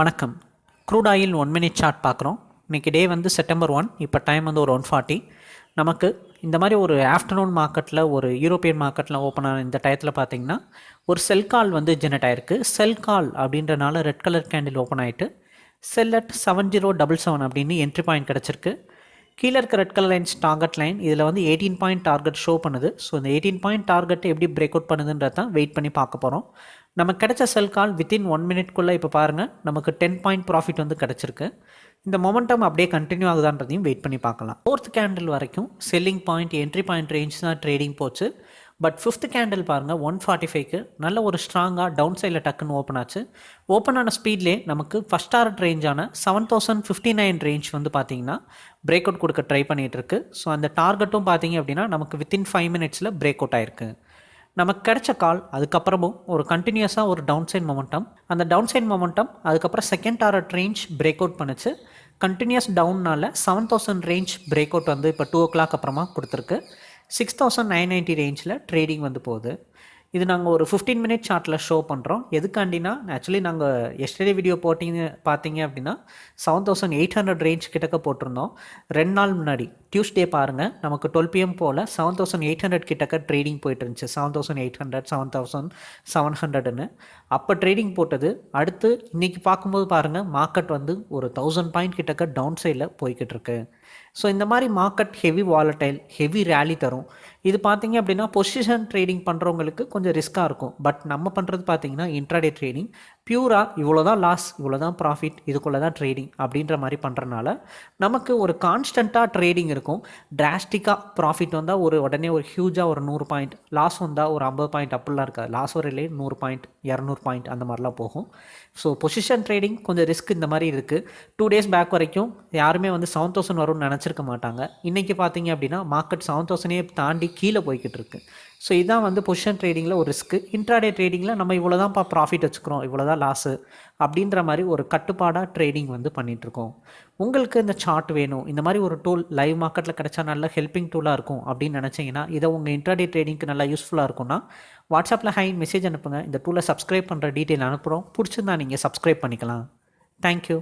வணக்கம். Crude oil one minute chart பார்க்குறோம். இன்றைக்கி டே வந்து செப்டம்பர் ஒன் இப்போ டைம் வந்து ஒரு ஒன் ஃபார்ட்டி நமக்கு இந்த மாதிரி ஒரு ஆஃப்டர்நூன் மார்க்கெட்டில் ஒரு யூரோப்பியன் மார்க்கெட்டில் ஓப்பன் ஆன இந்த டயத்தில் பார்த்தீங்கன்னா ஒரு செல் கால் வந்து ஜெனரேட் ஆயிருக்கு. செல் கால் அப்படின்றனால ரெட் கலர் கேண்டில் ஓப்பன் ஆகிட்டு sell at seven zero double seven அப்படின்னு என்ட்ரி பாயிண்ட் கிடச்சிருக்கு. கீழே இருக்க red colour lines target line இதில் வந்து எயிட்டீன் பாயிண்ட் டார்கெட் ஷோ பண்ணுது. ஸோ இந்த எயிட்டீன் பாயிண்ட் டார்கெட் எப்படி பிரேக் அவுட் பண்ணுதுன்றதான் வெயிட் பண்ணி பார்க்க போகிறோம் நமக்கு கிடைச்ச செல் கால் வித்தின் ஒன் மினிட்குள்ளே இப்போ பாருங்கள் நமக்கு டென் பாயிண்ட் ப்ராஃபிட் வந்து கிடச்சிருக்கு. இந்த மொமெண்டம் அப்படியே கண்டினியூ ஆகுதான்றதையும் வெயிட் பண்ணி பார்க்கலாம். ஃபோர்த் கேண்டில் வரைக்கும் selling point entry point range தான் ட்ரேடிங் போச்சு. பட் ஃபிஃப்த் கேண்டில் பாருங்கள் ஒன் ஃபார்ட்டி ஃபைவ்க்கு நல்ல ஒரு ஸ்ட்ராங்காக டவுன் சைடில் டக்குன்னு ஓப்பன் ஆச்சு. ஓப்பன் ஆன ஸ்பீட்லே நமக்கு first target ரேஞ்சான seven thousand fifty nine range வந்து பார்த்தீங்கன்னா பிரேக் அவுட் கொடுக்க ட்ரை பண்ணிகிட்டு இருக்கு. ஸோ அந்த டார்கெட்டும் பார்த்தீங்க அப்படின்னா நமக்கு வித்தின் ஃபைவ் மினிட்ஸில் பிரேக் அவுட் ஆயிருக்கு. நமக்கு கிடைச்ச கால் அதுக்கப்புறமும் ஒரு கண்டினியூஸாக ஒரு டவுன் சைட் மொமெண்டம் அந்த டவுன் சைட் மொமெண்டம் அதுக்கப்புறம் second target range break out பண்ணுச்சு. Continues டவுன்னால் seven thousand range break out வந்து இப்போ டூ ஓ கிளாக் அப்புறமா கொடுத்துருக்கு. சிக்ஸ் தௌசண்ட் நைன் நைன்ட்டி ரேஞ்சில் ட்ரேடிங் வந்து போகுது. இது நாங்கள் ஒரு ஃபிஃப்டீன் மினிட் சார்ட்டில் ஷோ பண்ணுறோம் எதுக்காண்டினா ஆக்சுவலி நாங்கள் எஸ்டர்டே வீடியோ போட்டிங்க பார்த்தீங்க அப்படின்னா seven thousand eight hundred range கிட்டக்க போட்டிருந்தோம். ரெண்டு நாள் முன்னாடி. டியூஸ்டே பாருங்கள் நமக்கு டுவெல் பிஎம் போல் செவன் தௌசண்ட் எயிட் ஹண்ட்ரட் கிட்டக்க ட்ரேடிங் போயிட்டு இருந்துச்சு seven thousand eight hundred seven thousand seven ஹண்ட்ரட்னு அப்போ ட்ரேடிங் போட்டது. அடுத்து இன்றைக்கி பார்க்கும்போது பாருங்கள் மார்க்கெட் வந்து ஒரு தௌசண்ட் பாயிண்ட் கிட்டக்க டவுன் சைடில் போய்கிட்டு இருக்கு ஸோ இந்த மாதிரி market heavy volatile heavy rally தரும். இது பார்த்தீங்க அப்படின்னா பொசிஷன் ட்ரேடிங் பண்ணுறவங்களுக்கு கொஞ்சம் ரிஸ்க்காக இருக்கும். பட் நம்ம பண்ணுறது பார்த்தீங்கன்னா இன்ட்ராடே ட்ரேடிங் பியூராக இவ்வளோ தான் லாஸ் இவ்வளோ தான் ப்ராஃபிட் இதுக்குள்ளே தான் ட்ரேடிங் அப்படின்ற மாதிரி பண்ணுறனால நமக்கு ஒரு கான்ஸ்டண்ட்டாக ட்ரேடிங் இருக்கும். டிராஸ்டிக்காக ப்ராஃபிட் வந்தால் ஒரு உடனே ஒரு ஹியூஜாக ஒரு நூறு பாயிண்ட் லாஸ் வந்தால் ஒரு ஐம்பது பாயிண்ட் அப்படிலாம் இருக்காது. லாஸ் வரையிலே நூறு பாயிண்ட் இரநூறு பாயிண்ட் அந்த மாதிரிலாம் போகும். ஸோ பொசிஷன் ட்ரேடிங் கொஞ்சம் ரிஸ்க் இந்த மாதிரி இருக்குது டூ டேஸ் பேக் வரைக்கும் யாருமே வந்து செவன் தௌசண்ட் வரும்னு நினச்சிருக்க மாட்டாங்க. இன்றைக்கி பார்த்தீங்க அப்படின்னா மார்க்கெட் செவன் தௌசண்டே தாண்டி கீழே போய்கிட்டு இருக்குது ஸோ இதுதான் வந்து பொசிஷன் ட்ரேடிங்கில் ஒரு ரிஸ்க்கு இன்ட்ராடே ட்ரேடிங்கில் நம்ம இவ்வளோ தான்ப்பா ப்ராஃபிட் வச்சுக்கிறோம் இவ்வளோ தான் லாஸு அப்படின்ற மாதிரி ஒரு கட்டுப்பாடாக ட்ரேடிங் வந்து பண்ணிகிட்ருக்கோம் உங்களுக்கு இந்த சார்ட் வேணும். இந்த மாதிரி ஒரு டூல் லைவ் மார்க்கெட்டில் கிடச்சா நல்ல ஹெல்ப்பிங் டூலாக இருக்கும் அப்படின்னு நினச்சிங்கன்னா இதை உங்கள் இன்ட்ராடே ட்ரேடிங்க்கு நல்லா யூஸ்ஃபுல்லாக இருக்கும்னா வாட்ஸ்அப்பில் ஹை மெசேஜ் அனுப்புங்க. இந்த டூலை சப்ஸ்கிரைப் பண்ணுற டீட்டெயில் அனுப்புகிறோம் பிடிச்சிருந்தா நீங்கள் சப்ஸ்கிரைப் பண்ணிக்கலாம். தேங்க்யூ